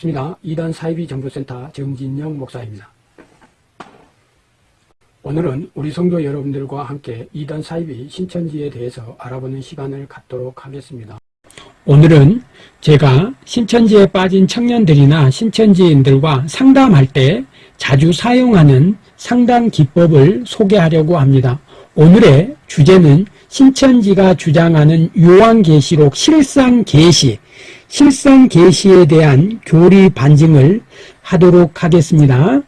반갑습니다. 이단 사이비 정보센터 정진영 목사입니다. 오늘은 우리 성도 여러분들과 함께 이단 사이비 신천지에 대해서 알아보는 시간을 갖도록 하겠습니다. 오늘은 제가 신천지에 빠진 청년들이나 신천지인들과 상담할 때 자주 사용하는 상담 기법을 소개하려고 합니다. 오늘의 주제는 신천지가 주장하는 요한계시록 실상계시, 실상계시에 대한 교리 반증을 하도록 하겠습니다.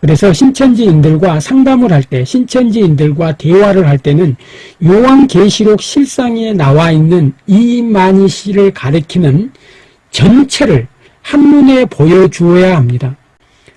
그래서 신천지인들과 상담을 할 때, 신천지인들과 대화를 할 때는 요한계시록 실상에 나와 있는 이만희 씨를 가리키는 전체를 한눈에 보여주어야 합니다.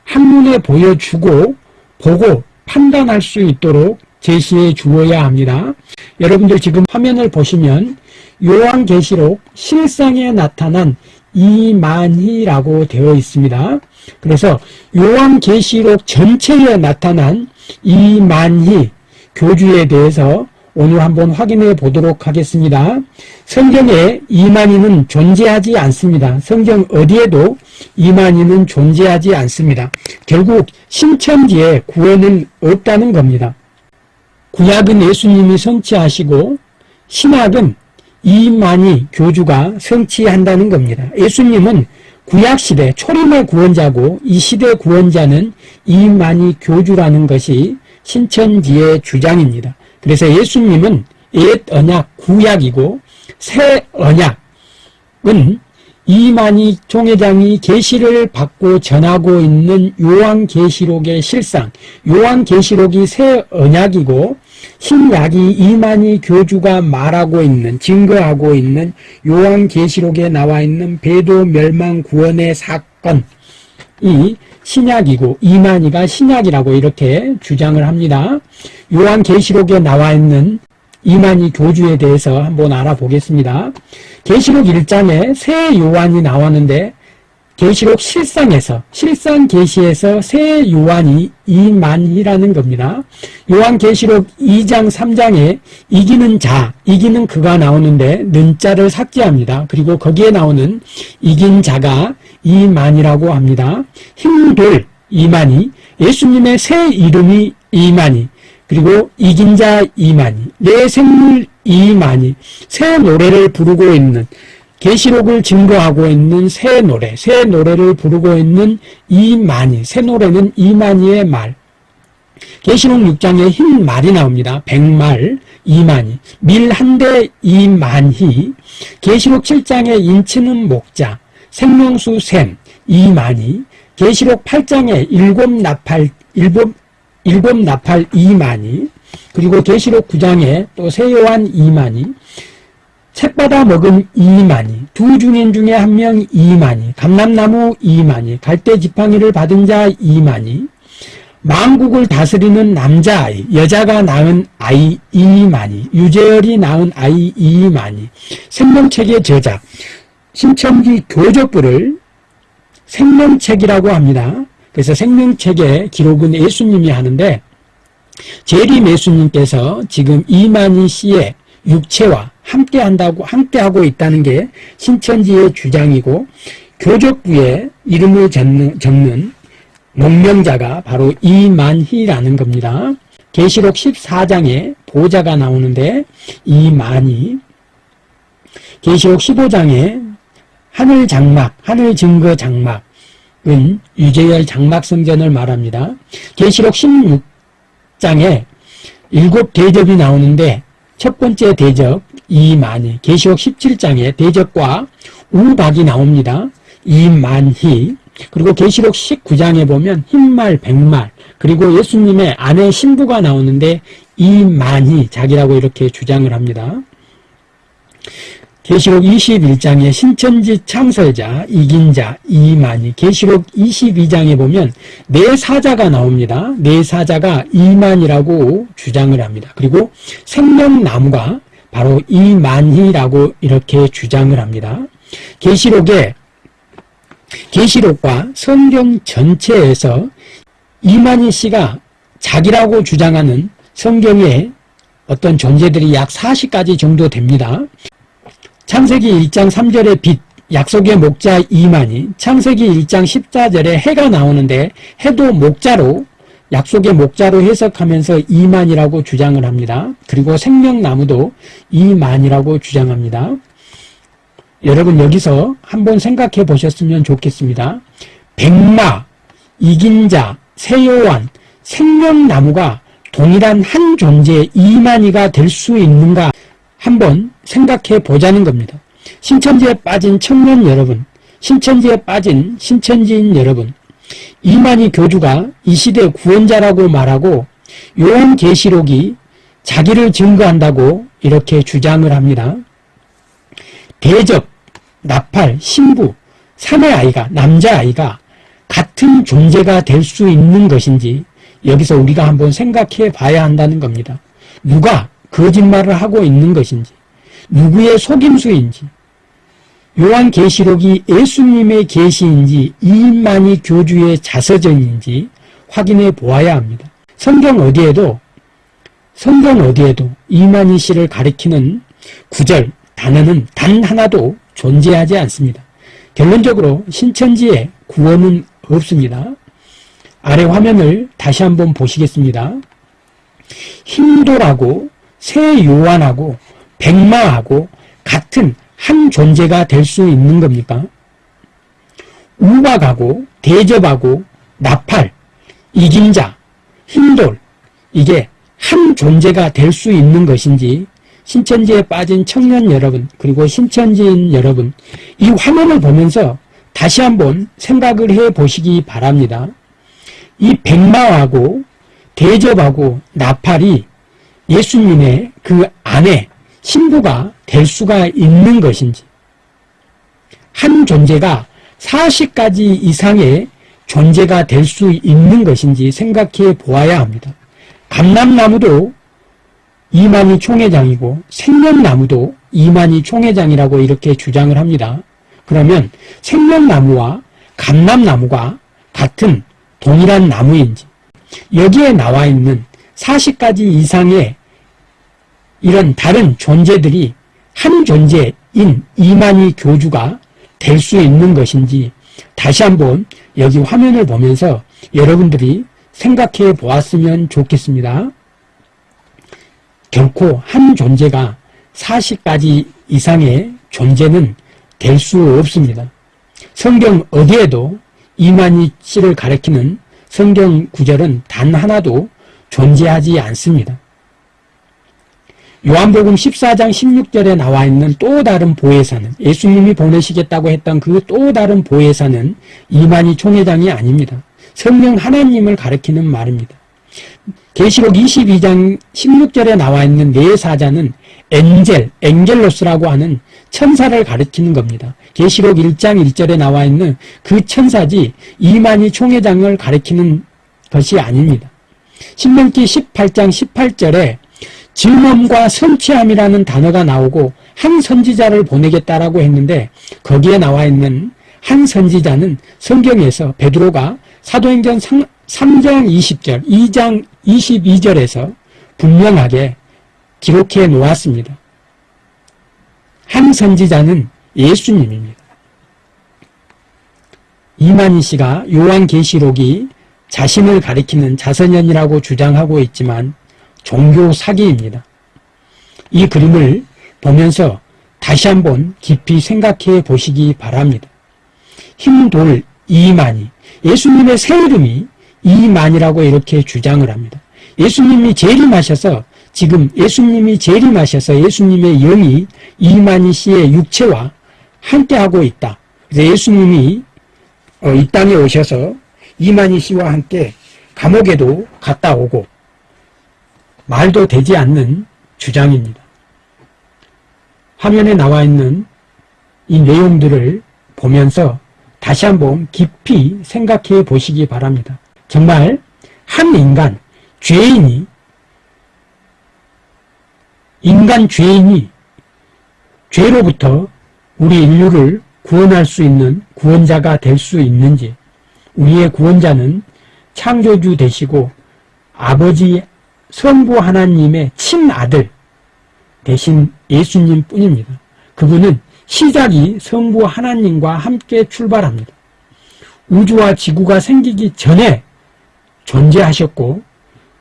한눈에 보여주고 보고 판단할 수 있도록 제시해 주어야 합니다. 여러분들 지금 화면을 보시면 요한계시록 실상에 나타난 이만희라고 되어 있습니다. 그래서 요한계시록 전체에 나타난 이만희 교주에 대해서 오늘 한번 확인해 보도록 하겠습니다. 성경에 이만희는 존재하지 않습니다. 성경 어디에도 이만희는 존재하지 않습니다. 결국 신천지에 구원은 없다는 겁니다. 구약은 예수님이 성취하시고 신약은 이만희 교주가 성취한다는 겁니다. 예수님은 구약시대 초림의 구원자고 이 시대 구원자는 이만희 교주라는 것이 신천지의 주장입니다. 그래서 예수님은 옛 언약 구약이고 새 언약은 이만희 총회장이 계시를 받고 전하고 있는 요한계시록의 실상 요한계시록이 새 언약이고 신약이 이만희 교주가 말하고 있는 증거하고 있는 요한계시록에 나와 있는 배도 멸망 구원의 사건이 신약이고 이만희가 신약이라고 이렇게 주장을 합니다. 요한계시록에 나와 있는 이만희 교주에 대해서 한번 알아보겠습니다. 계시록 1장에 새 요한이 나왔는데 계시록 실상에서 실상 계시에서 새 요한이 이만희라는 겁니다. 요한 계시록 2장 3장에 이기는 자, 이기는 그가 나오는데 는자를 삭제합니다. 그리고 거기에 나오는 이긴 자가 이만이라고 합니다. 힘들 이만희, 예수님의 새 이름이 이만희, 그리고 이긴 자 이만희, 내 생물 이만희, 새 노래를 부르고 있는 계시록을 증거하고 있는 새 노래, 새 노래를 부르고 있는 이만희, 새 노래는 이만희의 말. 계시록 6장에 흰 말이 나옵니다. 백말, 이만희, 밀 한 대 이만희, 계시록 7장에 인치는 목자, 생명수 샘, 이만희, 계시록 8장에 일곱 나팔, 일곱, 일곱 나팔 이만희, 그리고 계시록 9장에 또 세요한 이만희, 책 받아 먹은 이만희, 두 중인 중에 한 명 이만희, 감람나무 이만희, 갈대 지팡이를 받은 자 이만희, 망국을 다스리는 남자아이, 여자가 낳은 아이 이만희, 유재열이 낳은 아이 이만희, 생명책의 저작, 신천지 교적부를 생명책이라고 합니다. 그래서 생명책의 기록은 예수님이 하는데 재림 예수님께서 지금 이만희 씨의 육체와 함께 한다고 함께 하고 있다는 게 신천지의 주장이고 교적부에 이름을 적는, 적는 농명자가 바로 이만희라는 겁니다. 계시록 14장에 보좌가 나오는데 이만희 계시록 15장에 하늘 장막, 하늘 증거 장막은 유재열 장막 성전을 말합니다. 계시록 16장에 일곱 대접이 나오는데 첫 번째 대적 이만희, 계시록 17장에 대적과 우박이 나옵니다. 이만희, 그리고 계시록 19장에 보면 흰말, 백말, 그리고 예수님의 아내 신부가 나오는데 이만희 자기라고 이렇게 주장을 합니다. 계시록 21장에 신천지 창설자, 이긴자, 이만희, 계시록 22장에 보면 네 사자가 나옵니다. 네 사자가 이만이라고 주장을 합니다. 그리고 생명나무가 바로 이만희라고 이렇게 주장을 합니다. 계시록에 계시록과 성경 전체에서 이만희 씨가 자기라고 주장하는 성경의 어떤 존재들이 약 40가지 정도 됩니다. 창세기 1장 3절의 빛 약속의 목자 이만희 창세기 1장 14절에 해가 나오는데 해도 목자로 약속의 목자로 해석하면서 이만이라고 주장을 합니다. 그리고 생명나무도 이만이라고 주장합니다. 여러분 여기서 한번 생각해 보셨으면 좋겠습니다. 백마, 이긴 자, 세요한, 생명나무가 동일한 한 존재 이만희가 될 수 있는가 한번 생각해 보자는 겁니다. 신천지에 빠진 청년 여러분, 신천지에 빠진 신천지인 여러분, 이만희 교주가 이 시대 구원자라고 말하고 요한계시록이 자기를 증거한다고 이렇게 주장을 합니다. 대접, 나팔, 신부, 사내 아이가, 남자아이가 같은 존재가 될 수 있는 것인지 여기서 우리가 한번 생각해 봐야 한다는 겁니다. 누가 거짓말을 하고 있는 것인지 누구의 속임수인지 요한계시록이 예수님의 계시인지 이만희 교주의 자서전인지 확인해 보아야 합니다. 성경 어디에도 성경 어디에도 이만희 씨를 가리키는 구절, 단어는 단 하나도 존재하지 않습니다. 결론적으로 신천지에 구원은 없습니다. 아래 화면을 다시 한번 보시겠습니다. 힌도라고 새 요한하고 백마하고 같은 한 존재가 될 수 있는 겁니까? 우박하고 대접하고 나팔, 이긴 자, 흰돌 이게 한 존재가 될 수 있는 것인지 신천지에 빠진 청년 여러분 그리고 신천지인 여러분 이 화면을 보면서 다시 한번 생각을 해 보시기 바랍니다. 이 백마하고 대접하고 나팔이 예수님의 그 안에 신부가 될 수가 있는 것인지 한 존재가 40가지 이상의 존재가 될 수 있는 것인지 생각해 보아야 합니다. 감람나무도 이만희 총회장이고 생명나무도 이만희 총회장이라고 이렇게 주장을 합니다. 그러면 생명나무와 감람나무가 같은 동일한 나무인지 여기에 나와 있는 40가지 이상의 이런 다른 존재들이 한 존재인 이만희 교주가 될 수 있는 것인지 다시 한번 여기 화면을 보면서 여러분들이 생각해 보았으면 좋겠습니다. 결코 한 존재가 40가지 이상의 존재는 될 수 없습니다. 성경 어디에도 이만희 씨를 가리키는 성경 구절은 단 하나도 존재하지 않습니다. 요한복음 14장 16절에 나와 있는 또 다른 보혜사는 예수님이 보내시겠다고 했던 그 또 다른 보혜사는 이만희 총회장이 아닙니다. 성령 하나님을 가리키는 말입니다. 계시록 22장 16절에 나와 있는 네 사자는 엔젤, 엔겔로스라고 하는 천사를 가리키는 겁니다. 계시록 1장 1절에 나와 있는 그 천사지 이만희 총회장을 가리키는 것이 아닙니다. 신명기 18장 18절에 증언과 성취함이라는 단어가 나오고 한 선지자를 보내겠다라고 했는데 거기에 나와 있는 한 선지자는 성경에서 베드로가 사도행전 3 장 20절, 2장 22절에서 분명하게 기록해 놓았습니다. 한 선지자는 예수님입니다. 이만희 씨가 요한계시록이 자신을 가리키는 자선연이라고 주장하고 있지만 종교 사기입니다. 이 그림을 보면서 다시 한번 깊이 생각해 보시기 바랍니다. 힘돌 이만희 예수님의 새 이름이 이만이라고 이렇게 주장을 합니다. 예수님이 재림하셔서 지금 예수님이 재림하셔서 예수님의 영이 이만희 씨의 육체와 함께하고 있다. 그래서 예수님이 어, 이 땅에 오셔서 이만희 씨와 함께 감옥에도 갔다 오고 말도 되지 않는 주장입니다. 화면에 나와 있는 이 내용들을 보면서 다시 한번 깊이 생각해 보시기 바랍니다. 정말 한 인간, 죄인이 인간 죄인이 죄로부터 우리 인류를 구원할 수 있는 구원자가 될 수 있는지 우리의 구원자는 창조주 되시고 아버지 성부 하나님의 친아들 대신 예수님 뿐입니다. 그분은 시작이 성부 하나님과 함께 출발합니다. 우주와 지구가 생기기 전에 존재하셨고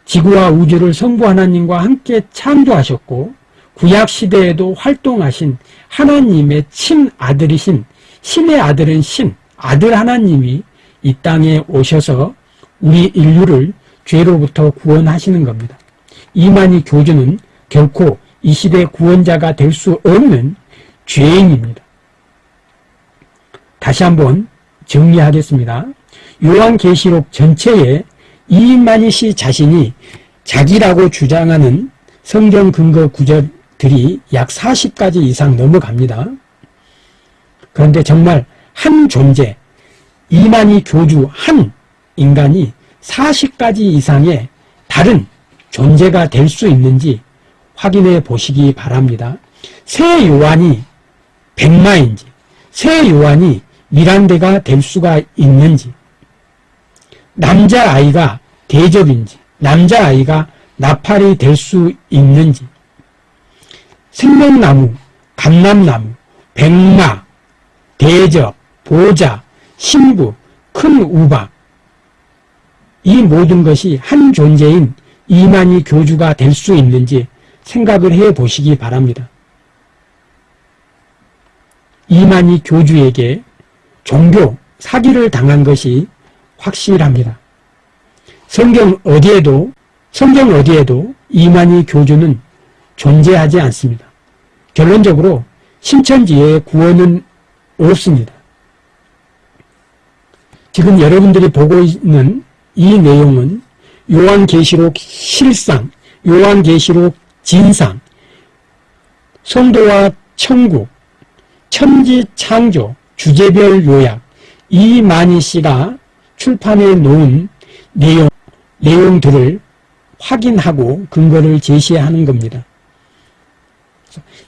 지구와 우주를 성부 하나님과 함께 창조하셨고 구약 시대에도 활동하신 하나님의 친아들이신 신의 아들은 신, 아들 하나님이 이 땅에 오셔서 우리 인류를 죄로부터 구원하시는 겁니다. 이만희 교주는 결코 이 시대 구원자가 될 수 없는 죄인입니다. 다시 한번 정리하겠습니다. 요한계시록 전체에 이만희 씨 자신이 자기라고 주장하는 성경 근거 구절들이 약 40가지 이상 넘어갑니다. 그런데 정말 한 존재, 이만희 교주 한 인간이 40가지 이상의 다른 존재가 될 수 있는지 확인해 보시기 바랍니다. 새 요한이 백마인지, 새 요한이 미란데가 될 수가 있는지, 남자아이가 대접인지, 남자아이가 나팔이 될 수 있는지, 생명나무, 감람나무, 백마, 대접, 보자, 신부, 큰 우박, 이 모든 것이 한 존재인 이만희 교주가 될 수 있는지 생각을 해 보시기 바랍니다. 이만희 교주에게 종교 사기를 당한 것이 확실합니다. 성경 어디에도 성경 어디에도 이만희 교주는 존재하지 않습니다. 결론적으로 신천지의 구원은 없습니다. 지금 여러분들이 보고 있는 이 내용은 요한계시록 실상, 요한계시록 진상, 성도와 천국, 천지 창조, 주제별 요약, 이만희 씨가 출판해 놓은 내용, 내용들을 확인하고 근거를 제시하는 겁니다.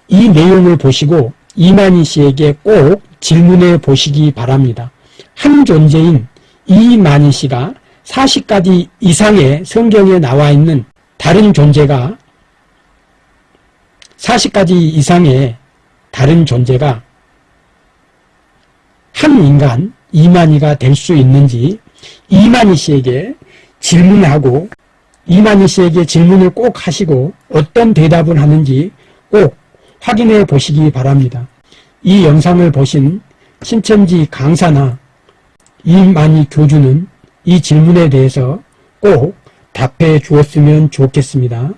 이 내용을 보시고 이만희 씨에게 꼭 질문해 보시기 바랍니다. 한 존재인 이만희 씨가 40가지 이상의 성경에 나와 있는 다른 존재가 40가지 이상의 다른 존재가 한 인간 이만희가 될 수 있는지 이만희 씨에게 질문하고 이만희 씨에게 질문을 꼭 하시고 어떤 대답을 하는지 꼭 확인해 보시기 바랍니다. 이 영상을 보신 신천지 강사나 이만희 교주는 이 질문에 대해서 꼭 답해 주었으면 좋겠습니다.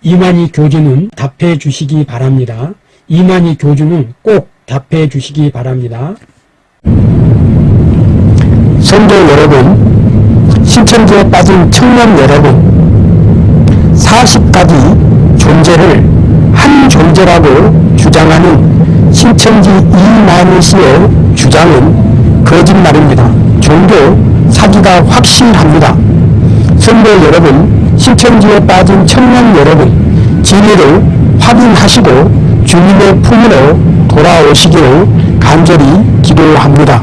이만희 교주는 답해 주시기 바랍니다. 이만희 교주는 꼭 답해 주시기 바랍니다. 성도 여러분, 신천지에 빠진 청년 여러분, 40가지 존재를 한 존재라고 주장하는 신천지 이만희 씨의 주장은 거짓말입니다. 종교 사기가 확실합니다. 성도 여러분, 신천지에 빠진 청년 여러분, 진리를 확인하시고 주님의 품으로 돌아오시기를 간절히 기도합니다.